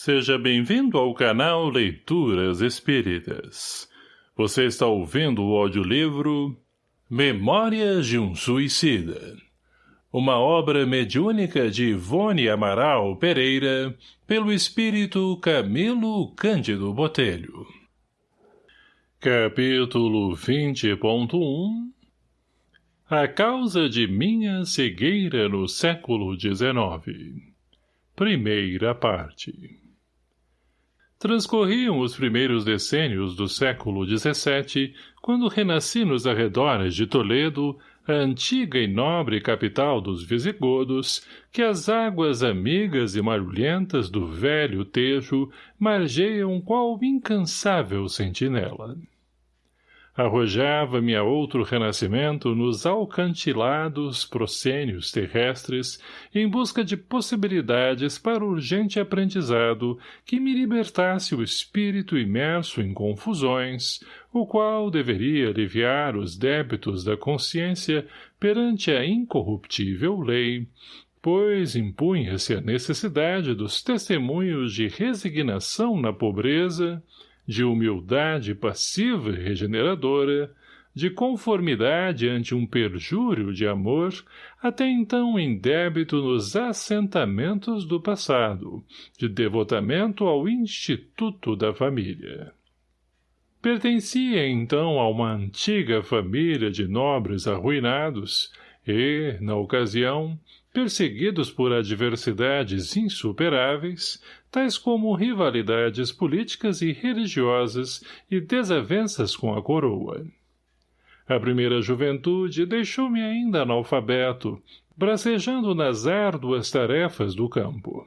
Seja bem-vindo ao canal Leituras Espíritas. Você está ouvindo o audiolivro Memórias de um Suicida. Uma obra mediúnica de Ivone Amaral Pereira, pelo espírito Camilo Cândido Botelho. Capítulo 20.1 A causa de minha cegueira no século XIX Primeira parte Transcorriam os primeiros decênios do século XVII, quando renasci nos arredores de Toledo, a antiga e nobre capital dos visigodos, que as águas amigas e marulhentas do velho Tejo margeiam qual incansável sentinela arrojava-me a outro renascimento nos alcantilados proscênios terrestres em busca de possibilidades para urgente aprendizado que me libertasse o espírito imerso em confusões, o qual deveria aliviar os débitos da consciência perante a incorruptível lei, pois impunha-se a necessidade dos testemunhos de resignação na pobreza, de humildade passiva e regeneradora, de conformidade ante um perjúrio de amor, até então em débito nos assentamentos do passado, de devotamento ao Instituto da Família. Pertencia então a uma antiga família de nobres arruinados e, na ocasião, perseguidos por adversidades insuperáveis, tais como rivalidades políticas e religiosas e desavenças com a coroa. A primeira juventude deixou-me ainda analfabeto, bracejando nas árduas tarefas do campo.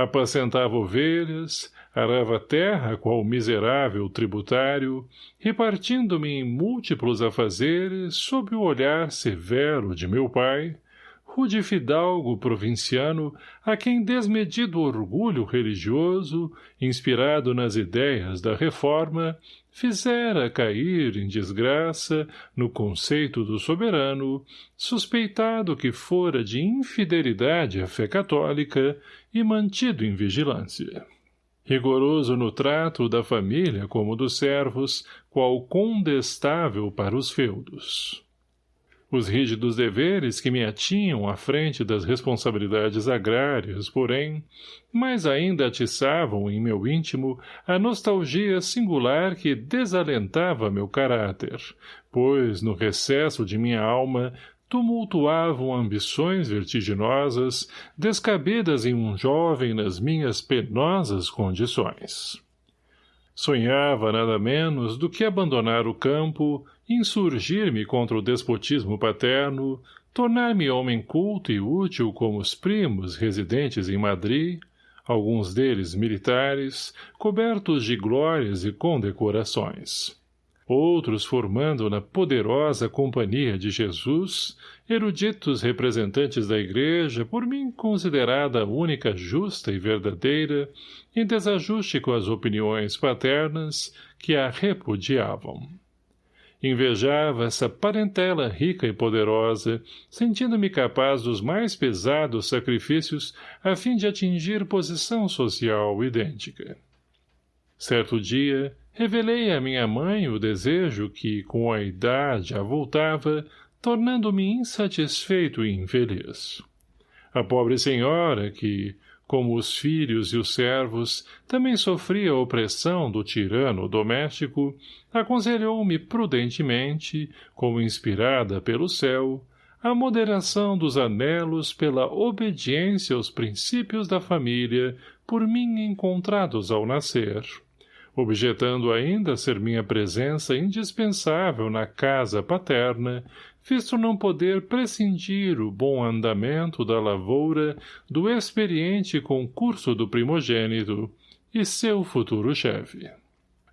Apacentava ovelhas, arava terra qual miserável tributário, repartindo-me em múltiplos afazeres sob o olhar severo de meu pai, rude fidalgo provinciano a quem desmedido orgulho religioso, inspirado nas ideias da reforma, fizera cair em desgraça, no conceito do soberano, suspeitado que fora de infidelidade à fé católica e mantido em vigilância. Rigoroso no trato da família como dos servos, qual condestável para os feudos. Os rígidos deveres que me atinham à frente das responsabilidades agrárias, porém, mais ainda atiçavam em meu íntimo a nostalgia singular que desalentava meu caráter, pois, no recesso de minha alma, tumultuavam ambições vertiginosas, descabidas em um jovem nas minhas penosas condições. Sonhava nada menos do que abandonar o campo, insurgir-me contra o despotismo paterno, tornar-me homem culto e útil como os primos residentes em Madrid, alguns deles militares, cobertos de glórias e condecorações. Outros formando na poderosa companhia de Jesus, eruditos representantes da Igreja, por mim considerada a única justa e verdadeira, em desajuste com as opiniões paternas que a repudiavam. Invejava essa parentela rica e poderosa, sentindo-me capaz dos mais pesados sacrifícios a fim de atingir posição social idêntica. Certo dia, revelei a minha mãe o desejo que, com a idade, avultava, tornando-me insatisfeito e infeliz. A pobre senhora, que, como os filhos e os servos, também sofria a opressão do tirano doméstico, aconselhou-me prudentemente, como inspirada pelo céu, a moderação dos anelos pela obediência aos princípios da família por mim encontrados ao nascer, objetando ainda ser minha presença indispensável na casa paterna visto não poder prescindir o bom andamento da lavoura do experiente concurso do primogênito e seu futuro chefe.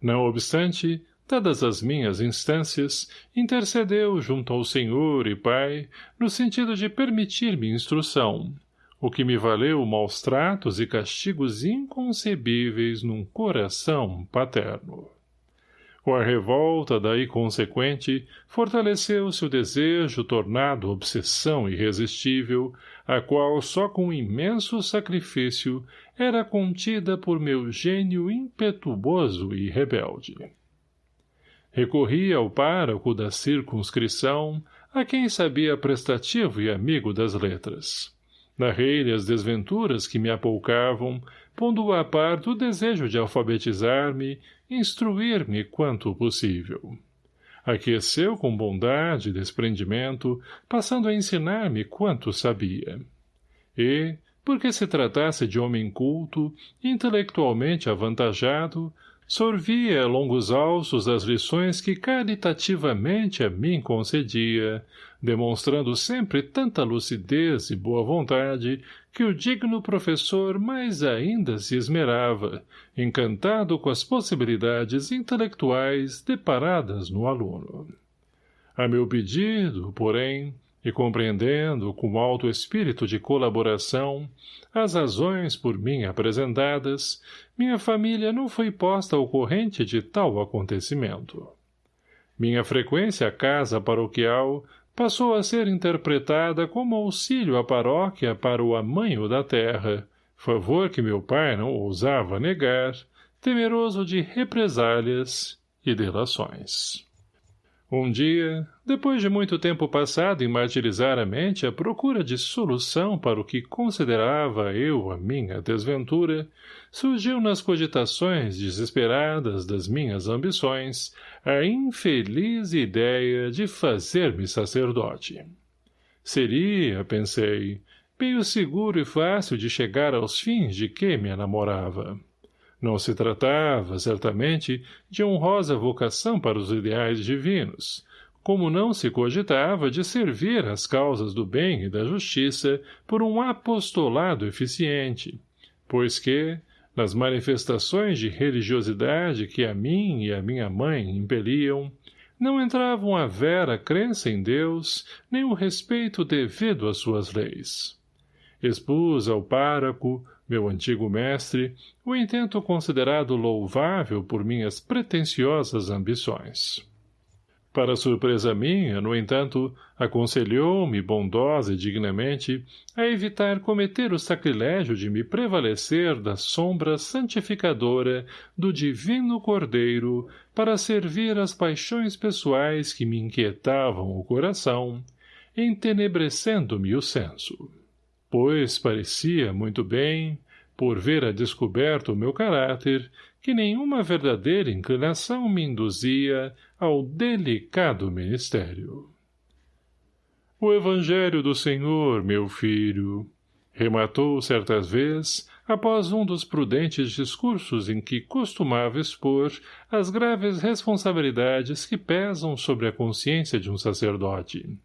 Não obstante, dadas as minhas instâncias, intercedeu junto ao Senhor e Pai no sentido de permitir-me instrução, o que me valeu maus tratos e castigos inconcebíveis num coração paterno. Com a revolta daí consequente, fortaleceu-se o desejo tornado obsessão irresistível, a qual só com imenso sacrifício era contida por meu gênio impetuoso e rebelde. Recorri ao pároco da circunscrição, a quem sabia prestativo e amigo das letras. Narrei-lhe as desventuras que me apoucavam, pondo a par do desejo de alfabetizar-me, instruir-me quanto possível. Aqueceu com bondade e desprendimento, passando a ensinar-me quanto sabia. E, porque se tratasse de homem culto, intelectualmente avantajado, sorvia longos alços as lições que caritativamente a mim concedia, demonstrando sempre tanta lucidez e boa vontade que o digno professor mais ainda se esmerava, encantado com as possibilidades intelectuais deparadas no aluno. A meu pedido, porém, e compreendendo com alto espírito de colaboração as razões por mim apresentadas, minha família não foi posta ao corrente de tal acontecimento. Minha frequência à casa paroquial passou a ser interpretada como auxílio à paróquia para o amanho da terra, favor que meu pai não ousava negar, temeroso de represálias e delações. Um dia, depois de muito tempo passado em martirizar a mente à procura de solução para o que considerava eu a minha desventura, surgiu nas cogitações desesperadas das minhas ambições a infeliz ideia de fazer-me sacerdote. Seria, pensei, meio seguro e fácil de chegar aos fins de que me enamorava. Não se tratava, certamente, de honrosa vocação para os ideais divinos, como não se cogitava de servir às causas do bem e da justiça por um apostolado eficiente, pois que, nas manifestações de religiosidade que a mim e a minha mãe impeliam, não entravam a vera crença em Deus, nem o respeito devido às suas leis. Expus ao páraco, meu antigo mestre, o intento considerado louvável por minhas pretensiosas ambições. Para surpresa minha, no entanto, aconselhou-me bondosa e dignamente a evitar cometer o sacrilégio de me prevalecer da sombra santificadora do divino Cordeiro para servir às paixões pessoais que me inquietavam o coração, entenebrecendo-me o senso pois parecia muito bem, por ver a descoberto o meu caráter, que nenhuma verdadeira inclinação me induzia ao delicado ministério. O Evangelho do Senhor, meu filho, rematou certas vezes, após um dos prudentes discursos em que costumava expor as graves responsabilidades que pesam sobre a consciência de um sacerdote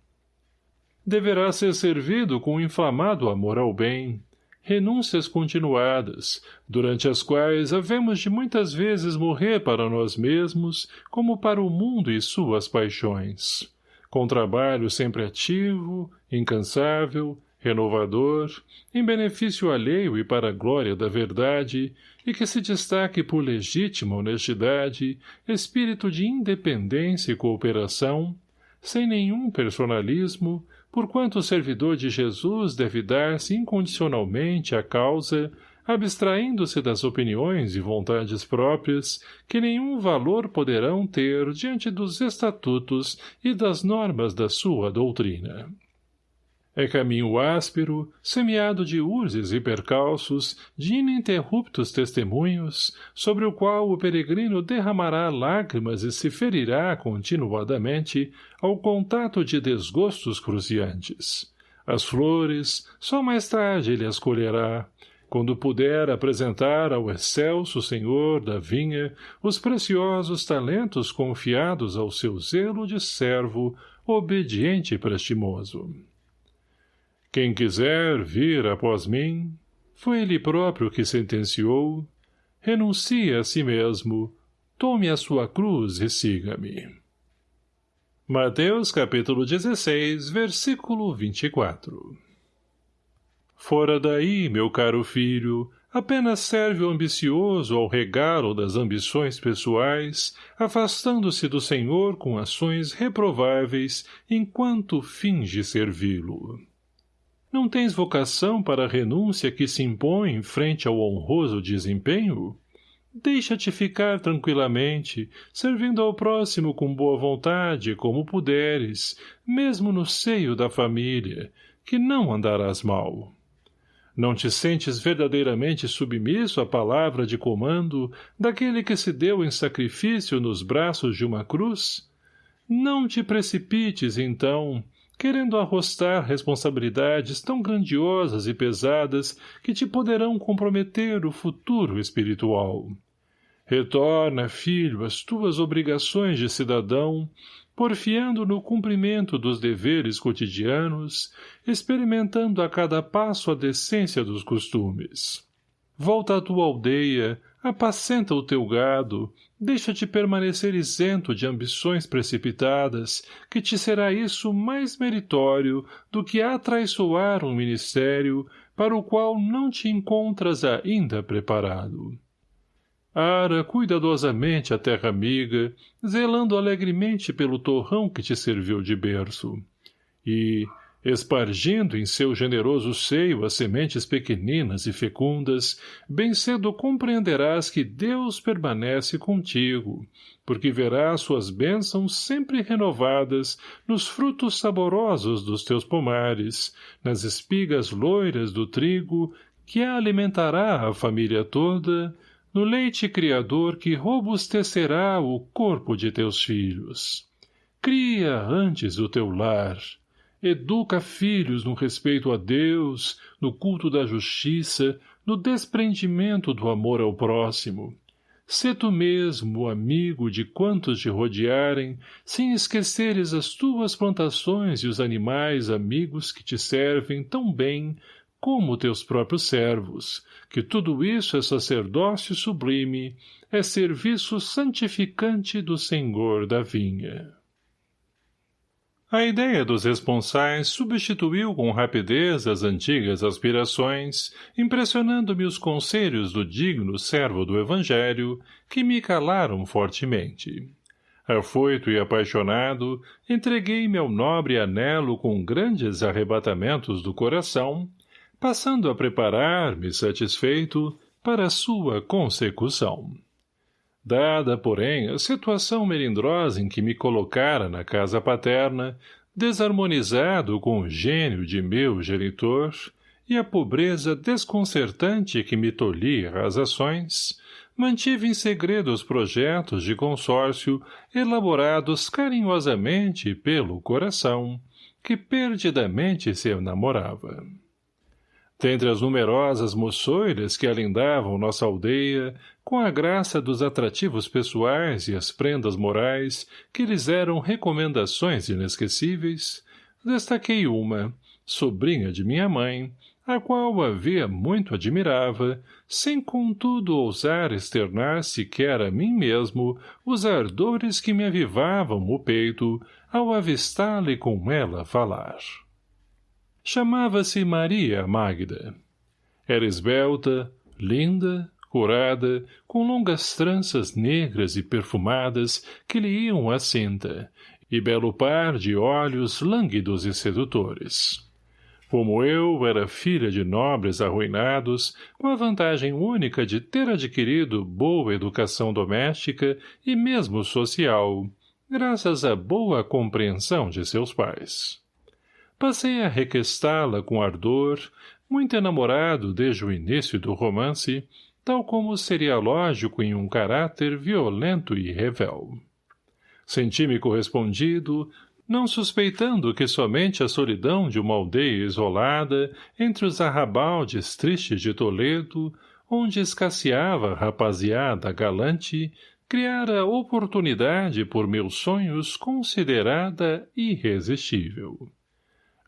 deverá ser servido com inflamado amor ao bem, renúncias continuadas, durante as quais havemos de muitas vezes morrer para nós mesmos, como para o mundo e suas paixões. Com trabalho sempre ativo, incansável, renovador, em benefício alheio e para a glória da verdade, e que se destaque por legítima honestidade, espírito de independência e cooperação, sem nenhum personalismo, porquanto o servidor de Jesus deve dar-se incondicionalmente à causa, abstraindo-se das opiniões e vontades próprias, que nenhum valor poderão ter diante dos estatutos e das normas da sua doutrina. É caminho áspero, semeado de urzes e percalços, de ininterruptos testemunhos, sobre o qual o peregrino derramará lágrimas e se ferirá continuadamente ao contato de desgostos cruciantes. As flores, só mais tarde ele as colherá, quando puder apresentar ao excelso senhor da vinha os preciosos talentos confiados ao seu zelo de servo, obediente e prestimoso. Quem quiser vir após mim, foi ele próprio que sentenciou, renuncie a si mesmo, tome a sua cruz e siga-me. Mateus capítulo 16, versículo 24 Fora daí, meu caro filho, apenas serve o ambicioso ao regalo das ambições pessoais, afastando-se do Senhor com ações reprováveis enquanto finge servi-lo. Não tens vocação para a renúncia que se impõe frente ao honroso desempenho? Deixa-te ficar tranquilamente, servindo ao próximo com boa vontade, como puderes, mesmo no seio da família, que não andarás mal. Não te sentes verdadeiramente submisso à palavra de comando daquele que se deu em sacrifício nos braços de uma cruz? Não te precipites, então, querendo arrostar responsabilidades tão grandiosas e pesadas que te poderão comprometer o futuro espiritual. Retorna, filho, às tuas obrigações de cidadão, porfiando no cumprimento dos deveres cotidianos, experimentando a cada passo a decência dos costumes. Volta à tua aldeia, apacenta o teu gado, deixa-te permanecer isento de ambições precipitadas, que te será isso mais meritório do que atraiçoar um ministério para o qual não te encontras ainda preparado. Ara cuidadosamente a terra amiga, zelando alegremente pelo torrão que te serviu de berço. E, espargindo em seu generoso seio as sementes pequeninas e fecundas, bem cedo compreenderás que Deus permanece contigo, porque verás suas bênçãos sempre renovadas nos frutos saborosos dos teus pomares, nas espigas loiras do trigo, que alimentará a família toda, no leite criador que robustecerá o corpo de teus filhos. Cria antes o teu lar, Educa filhos no respeito a Deus, no culto da justiça, no desprendimento do amor ao próximo. Sê tu mesmo amigo de quantos te rodearem, sem esqueceres as tuas plantações e os animais amigos que te servem tão bem como teus próprios servos, que tudo isso é sacerdócio sublime, é serviço santificante do Senhor da vinha. A ideia dos responsais substituiu com rapidez as antigas aspirações, impressionando-me os conselhos do digno servo do Evangelho, que me calaram fortemente. Afoito e apaixonado, entreguei-me ao nobre anelo com grandes arrebatamentos do coração, passando a preparar-me satisfeito para sua consecução. Dada, porém, a situação melindrosa em que me colocara na casa paterna, desarmonizado com o gênio de meu genitor, e a pobreza desconcertante que me tolhia as ações, mantive em segredo os projetos de consórcio elaborados carinhosamente pelo coração, que perdidamente se enamorava. Dentre as numerosas moçoiras que alindavam nossa aldeia, com a graça dos atrativos pessoais e as prendas morais que lhes eram recomendações inesquecíveis, destaquei uma, sobrinha de minha mãe, a qual havia muito admirava, sem contudo ousar externar sequer a mim mesmo os ardores que me avivavam o peito ao avistá-la com ela falar. Chamava-se Maria Magda. Era esbelta, linda, curada, com longas tranças negras e perfumadas que lhe iam à cinta, e belo par de olhos lânguidos e sedutores. Como eu, era filha de nobres arruinados, com a vantagem única de ter adquirido boa educação doméstica e mesmo social, graças à boa compreensão de seus pais. Passei a requestá-la com ardor, muito enamorado desde o início do romance, tal como seria lógico em um caráter violento e revel. Senti-me correspondido, não suspeitando que somente a solidão de uma aldeia isolada entre os arrabaldes tristes de Toledo, onde escasseava a rapaziada galante, criara oportunidade por meus sonhos considerada irresistível.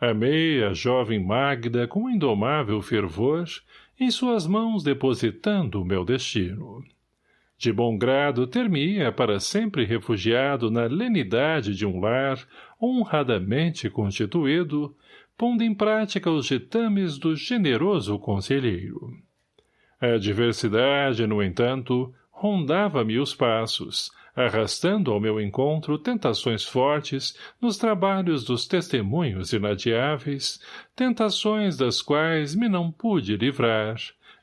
Amei a jovem Magda com indomável fervor, em suas mãos depositando o meu destino. De bom grado ter-me-ia para sempre refugiado na lenidade de um lar honradamente constituído, pondo em prática os ditames do generoso conselheiro. A adversidade, no entanto, rondava-me os passos, arrastando ao meu encontro tentações fortes nos trabalhos dos testemunhos inadiáveis, tentações das quais me não pude livrar,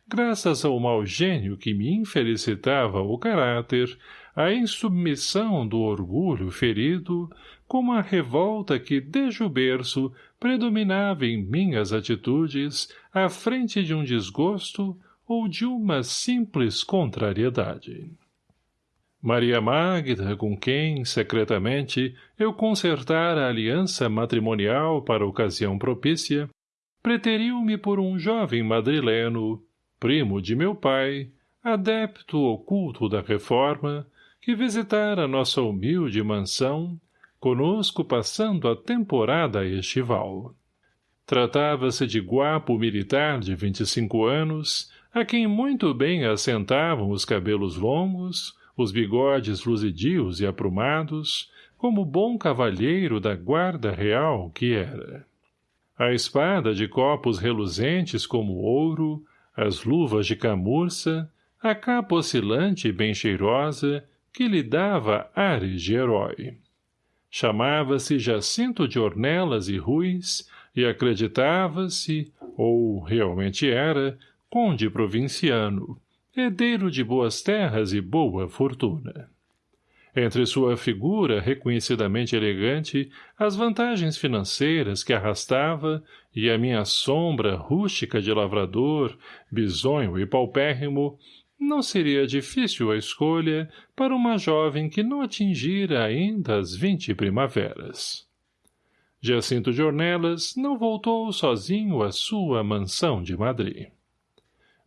graças ao mau gênio que me infelicitava o caráter, a insubmissão do orgulho ferido, como a revolta que, desde o berço, predominava em minhas atitudes, à frente de um desgosto ou de uma simples contrariedade. Maria Magda, com quem, secretamente, eu concertara a aliança matrimonial para ocasião propícia, preteriu-me por um jovem madrileno, primo de meu pai, adepto oculto da reforma, que visitara nossa humilde mansão, conosco passando a temporada estival. Tratava-se de guapo militar de vinte e cinco anos, a quem muito bem assentavam os cabelos longos, os bigodes luzidios e aprumados, como bom cavalheiro da guarda real que era. A espada de copos reluzentes como ouro, as luvas de camurça, a capa oscilante e bem cheirosa, que lhe dava ares de herói. Chamava-se Jacinto de Ornelas e Ruiz, e acreditava-se, ou realmente era, conde provinciano, herdeiro de boas terras e boa fortuna. Entre sua figura reconhecidamente elegante, as vantagens financeiras que arrastava e a minha sombra rústica de lavrador, bisonho e paupérrimo, não seria difícil a escolha para uma jovem que não atingira ainda as vinte primaveras. Jacinto de Ornelas não voltou sozinho à sua mansão de Madrid.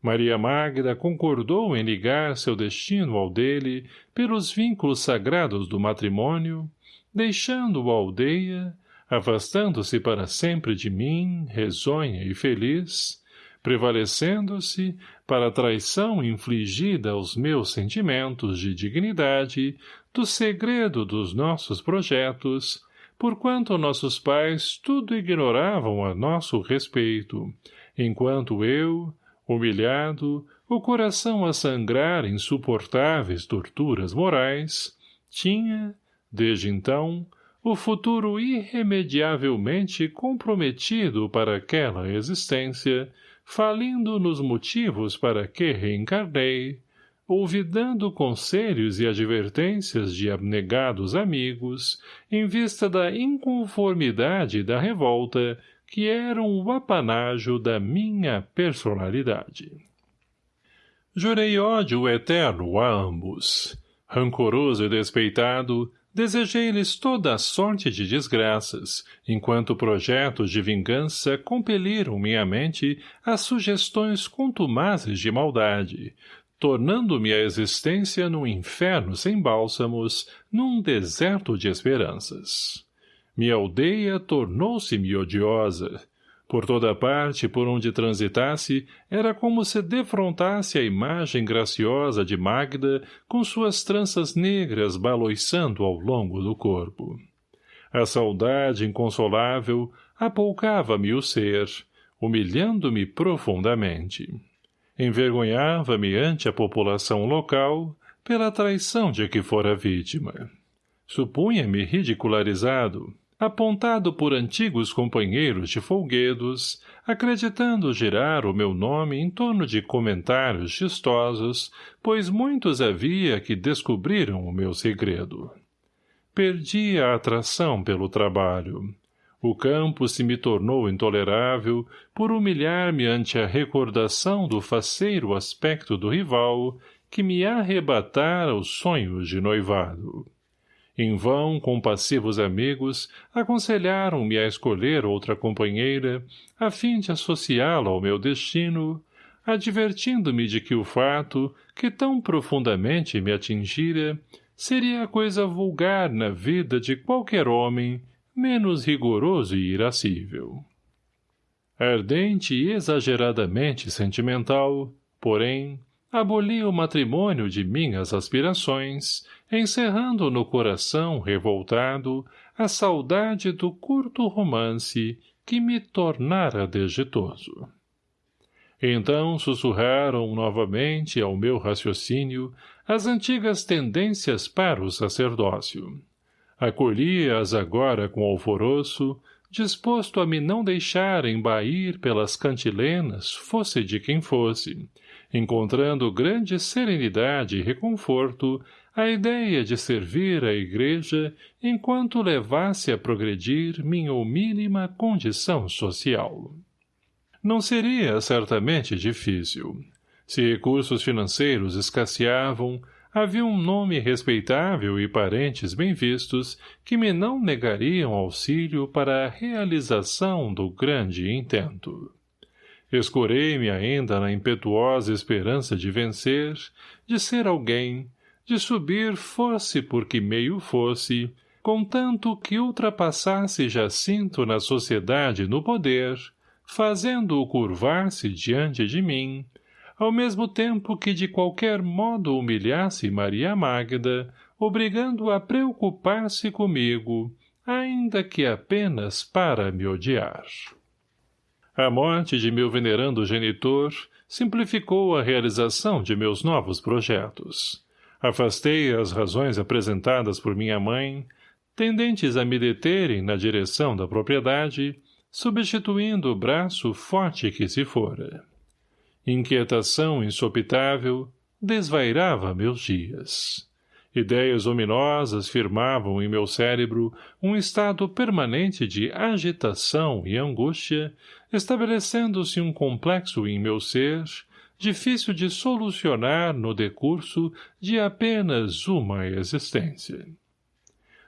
Maria Magda concordou em ligar seu destino ao dele pelos vínculos sagrados do matrimônio, deixando-o a aldeia, afastando-se para sempre de mim, risonha e feliz, prevalecendo-se, para a traição infligida aos meus sentimentos de dignidade, do segredo dos nossos projetos, porquanto nossos pais tudo ignoravam a nosso respeito, enquanto eu, humilhado, o coração a sangrar insuportáveis torturas morais, tinha, desde então, o futuro irremediavelmente comprometido para aquela existência, falindo nos motivos para que reencarnei, ouvidando conselhos e advertências de abnegados amigos, em vista da inconformidade da revolta que eram o apanágio da minha personalidade. Jurei ódio eterno a ambos. Rancoroso e despeitado, desejei-lhes toda a sorte de desgraças, enquanto projetos de vingança compeliram minha mente a sugestões contumazes de maldade, tornando-me a existência num inferno sem bálsamos, num deserto de esperanças. Minha aldeia tornou-se-me odiosa. Por toda parte por onde transitasse, era como se defrontasse a imagem graciosa de Magda com suas tranças negras baloiçando ao longo do corpo. A saudade inconsolável apoucava-me o ser, humilhando-me profundamente. Envergonhava-me ante a população local pela traição de que fora vítima. Supunha-me ridicularizado, apontado por antigos companheiros de folguedos, acreditando girar o meu nome em torno de comentários chistosos, pois muitos havia que descobriram o meu segredo. Perdi a atração pelo trabalho. O campo se me tornou intolerável por humilhar-me ante a recordação do faceiro aspecto do rival que me arrebatara os sonhos de noivado. Em vão, compassivos amigos, aconselharam-me a escolher outra companheira, a fim de associá-la ao meu destino, advertindo-me de que o fato, que tão profundamente me atingira, seria coisa vulgar na vida de qualquer homem, menos rigoroso e irascível. Ardente e exageradamente sentimental, porém, aboli o matrimônio de minhas aspirações, encerrando no coração revoltado a saudade do curto romance que me tornara desditoso. Então sussurraram novamente ao meu raciocínio as antigas tendências para o sacerdócio. Acolhi-as agora com alvoroço, disposto a me não deixar embair pelas cantilenas, fosse de quem fosse, encontrando grande serenidade e reconforto a ideia de servir à igreja enquanto levasse a progredir minha mínima condição social. Não seria certamente difícil. Se recursos financeiros escasseavam, havia um nome respeitável e parentes bem vistos que me não negariam auxílio para a realização do grande intento. Escorei-me ainda na impetuosa esperança de vencer, de ser alguém, de subir fosse por que meio fosse, contanto que ultrapassasse Jacinto na sociedade no poder, fazendo-o curvar-se diante de mim, ao mesmo tempo que de qualquer modo humilhasse Maria Magda, obrigando a preocupar-se comigo, ainda que apenas para me odiar. A morte de meu venerando genitor simplificou a realização de meus novos projetos. Afastei as razões apresentadas por minha mãe, tendentes a me deterem na direção da propriedade, substituindo o braço forte que se fora. Inquietação insopitável desvairava meus dias. Ideias ominosas firmavam em meu cérebro um estado permanente de agitação e angústia, estabelecendo-se um complexo em meu ser, difícil de solucionar no decurso de apenas uma existência.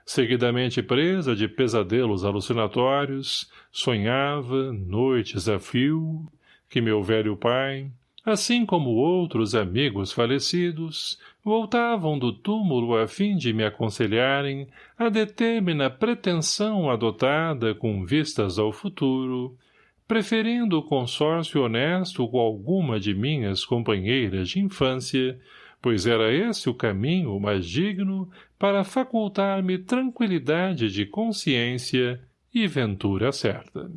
Seguidamente presa de pesadelos alucinatórios, sonhava, noites a fio, que meu velho pai, assim como outros amigos falecidos, voltavam do túmulo a fim de me aconselharem a determina pretensão adotada com vistas ao futuro, preferindo o consórcio honesto com alguma de minhas companheiras de infância, pois era esse o caminho mais digno para facultar-me tranquilidade de consciência e ventura certa.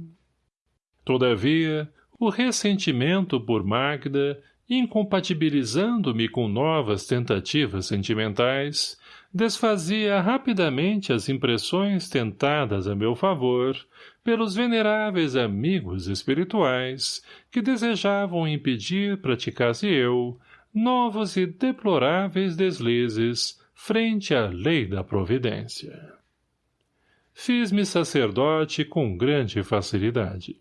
Todavia, o ressentimento por Magda, incompatibilizando-me com novas tentativas sentimentais, desfazia rapidamente as impressões tentadas a meu favor pelos veneráveis amigos espirituais que desejavam impedir praticasse eu novos e deploráveis deslizes frente à lei da providência. Fiz-me sacerdote com grande facilidade.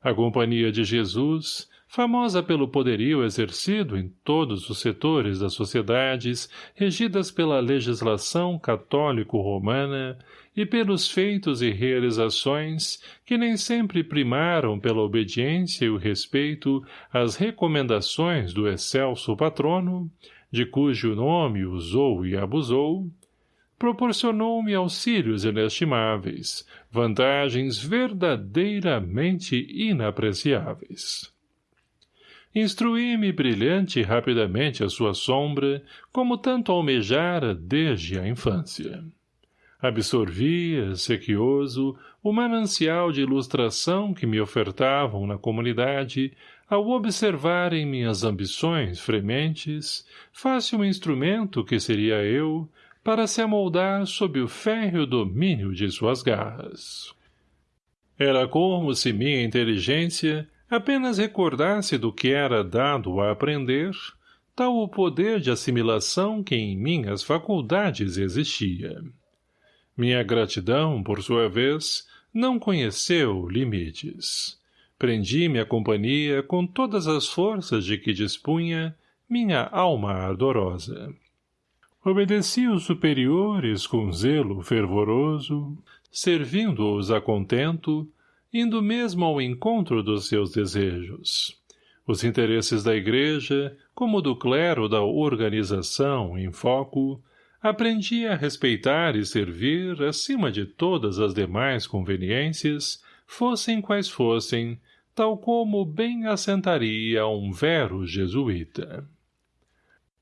A Companhia de Jesus, famosa pelo poderio exercido em todos os setores das sociedades regidas pela legislação católico-romana e pelos feitos e realizações que nem sempre primaram pela obediência e o respeito às recomendações do excelso patrono, de cujo nome usou e abusou, proporcionou-me auxílios inestimáveis, vantagens verdadeiramente inapreciáveis. Instruí-me brilhante e rapidamente a sua sombra, como tanto almejara desde a infância. Absorvia, sequioso, o manancial de ilustração que me ofertavam na comunidade, ao observarem minhas ambições frementes, fácil instrumento que seria eu, para se amoldar sob o férreo domínio de suas garras. Era como se minha inteligência apenas recordasse do que era dado a aprender, tal o poder de assimilação que em minhas faculdades existia. Minha gratidão, por sua vez, não conheceu limites. Prendi-me à companhia com todas as forças de que dispunha minha alma ardorosa. Obedeci os superiores com zelo fervoroso, servindo-os a contento, indo mesmo ao encontro dos seus desejos. Os interesses da igreja, como do clero da organização em foco, aprendi a respeitar e servir acima de todas as demais conveniências, fossem quais fossem, tal como bem assentaria um vero jesuíta.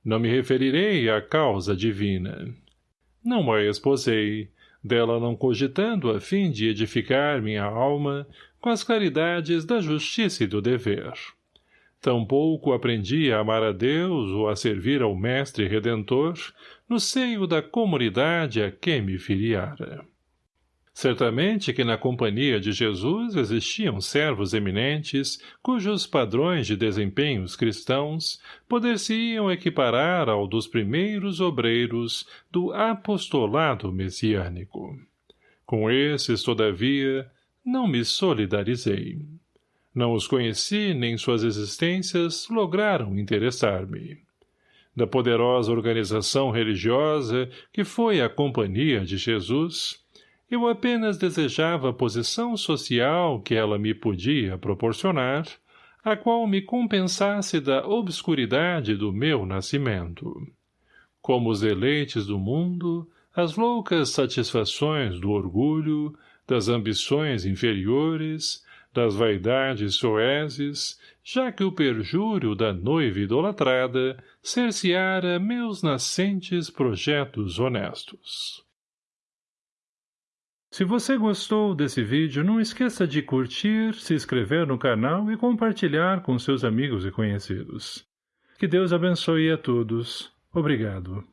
Não me referirei à causa divina. Não a esposei, dela não cogitando a fim de edificar minha alma com as claridades da justiça e do dever. Tampouco aprendi a amar a Deus ou a servir ao Mestre Redentor no seio da comunidade a que me filiara. Certamente que na companhia de Jesus existiam servos eminentes, cujos padrões de desempenhos cristãos poder-se-iam equiparar ao dos primeiros obreiros do apostolado messiânico. Com esses, todavia, não me solidarizei. Não os conheci, nem suas existências lograram interessar-me. Da poderosa organização religiosa que foi a Companhia de Jesus, eu apenas desejava a posição social que ela me podia proporcionar, a qual me compensasse da obscuridade do meu nascimento. Como os deleites do mundo, as loucas satisfações do orgulho, das ambições inferiores, das vaidades soezes, já que o perjúrio da noiva idolatrada cerceara meus nascentes projetos honestos. Se você gostou desse vídeo, não esqueça de curtir, se inscrever no canal e compartilhar com seus amigos e conhecidos. Que Deus abençoe a todos. Obrigado.